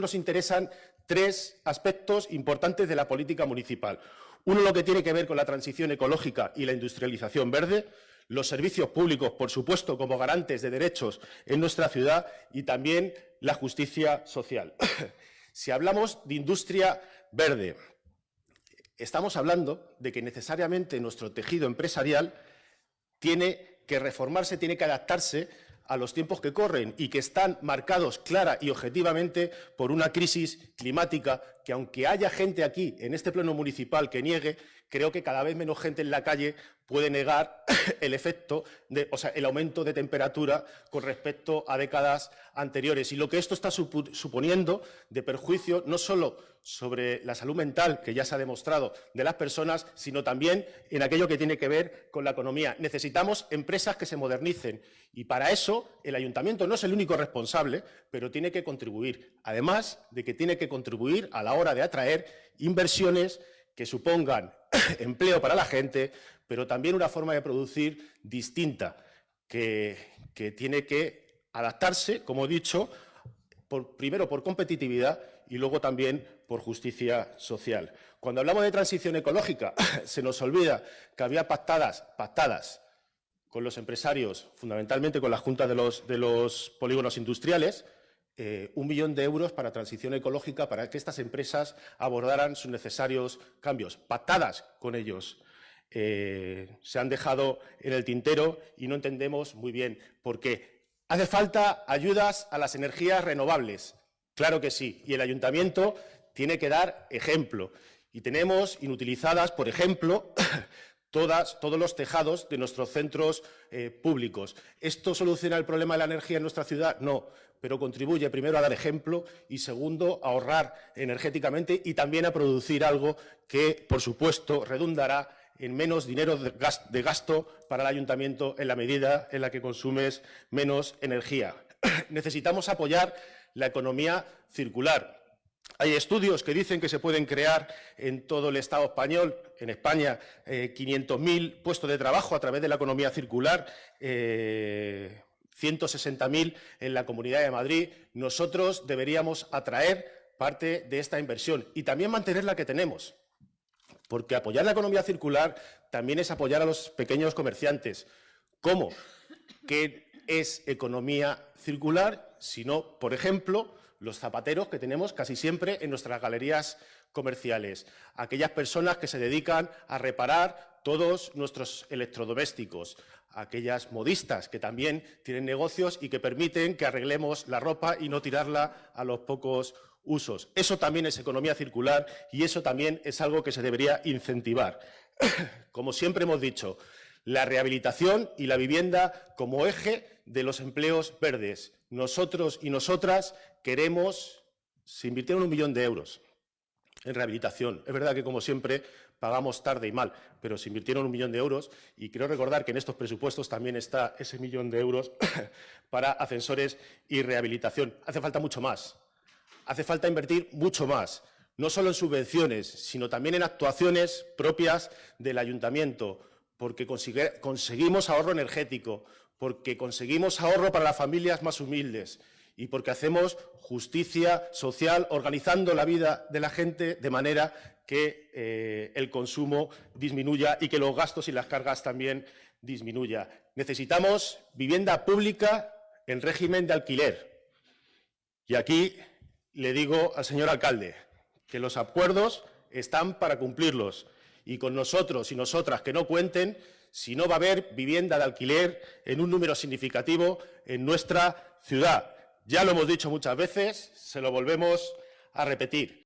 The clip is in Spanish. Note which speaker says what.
Speaker 1: nos interesan tres aspectos importantes de la política municipal. Uno, lo que tiene que ver con la transición ecológica y la industrialización verde, los servicios públicos, por supuesto, como garantes de derechos en nuestra ciudad y también la justicia social. si hablamos de industria verde, estamos hablando de que necesariamente nuestro tejido empresarial tiene que reformarse, tiene que adaptarse a los tiempos que corren y que están marcados clara y objetivamente por una crisis climática que, aunque haya gente aquí, en este pleno municipal, que niegue, creo que cada vez menos gente en la calle puede negar el efecto, de, o sea, el aumento de temperatura con respecto a décadas anteriores. Y lo que esto está suponiendo de perjuicio no solo sobre la salud mental, que ya se ha demostrado, de las personas, sino también en aquello que tiene que ver con la economía. Necesitamos empresas que se modernicen y para eso el ayuntamiento no es el único responsable, pero tiene que contribuir. Además de que tiene que contribuir a la hora de atraer inversiones que supongan empleo para la gente, pero también una forma de producir distinta, que, tiene que adaptarse, como he dicho, primero por competitividad y luego también por justicia social. Cuando hablamos de transición ecológica, se nos olvida que había pactadas, pactadas con los empresarios, fundamentalmente con las juntas de los, polígonos industriales, eh, un millón de euros para transición ecológica para que estas empresas abordaran sus necesarios cambios, pactadas con ellos. Eh, se han dejado en el tintero y no entendemos muy bien por qué. ¿Hace falta ayudas a las energías renovables? Claro que sí, y el ayuntamiento tiene que dar ejemplo. Y tenemos inutilizadas, por ejemplo, todas, todos los tejados de nuestros centros eh, públicos. ¿Esto soluciona el problema de la energía en nuestra ciudad? No, pero contribuye primero a dar ejemplo y segundo a ahorrar energéticamente y también a producir algo que, por supuesto, redundará en menos dinero de gasto para el ayuntamiento en la medida en la que consumes menos energía. Necesitamos apoyar la economía circular. Hay estudios que dicen que se pueden crear en todo el Estado español, en España, 500.000 eh, puestos de trabajo a través de la economía circular, 160.000 eh, en la Comunidad de Madrid. Nosotros deberíamos atraer parte de esta inversión y también mantener la que tenemos, porque apoyar la economía circular también es apoyar a los pequeños comerciantes. ¿Cómo? ¿Qué es economía circular? Sino, por ejemplo, los zapateros que tenemos casi siempre en nuestras galerías comerciales, aquellas personas que se dedican a reparar todos nuestros electrodomésticos, aquellas modistas que también tienen negocios y que permiten que arreglemos la ropa y no tirarla a los pocos usos. Eso también es economía circular y eso también es algo que se debería incentivar. Como siempre hemos dicho, la rehabilitación y la vivienda como eje de los empleos verdes. Nosotros y nosotras queremos, se invirtieron un millón de euros en rehabilitación. Es verdad que, como siempre, pagamos tarde y mal, pero se invirtieron un millón de euros y quiero recordar que en estos presupuestos también está ese millón de euros para ascensores y rehabilitación. Hace falta mucho más. Hace falta invertir mucho más, no solo en subvenciones, sino también en actuaciones propias del ayuntamiento, porque conseguimos ahorro energético, porque conseguimos ahorro para las familias más humildes y porque hacemos justicia social organizando la vida de la gente de manera que eh, el consumo disminuya y que los gastos y las cargas también disminuya. Necesitamos vivienda pública en régimen de alquiler. Y aquí le digo al señor alcalde que los acuerdos están para cumplirlos y con nosotros y nosotras que no cuenten si no va a haber vivienda de alquiler en un número significativo en nuestra ciudad. Ya lo hemos dicho muchas veces, se lo volvemos a repetir.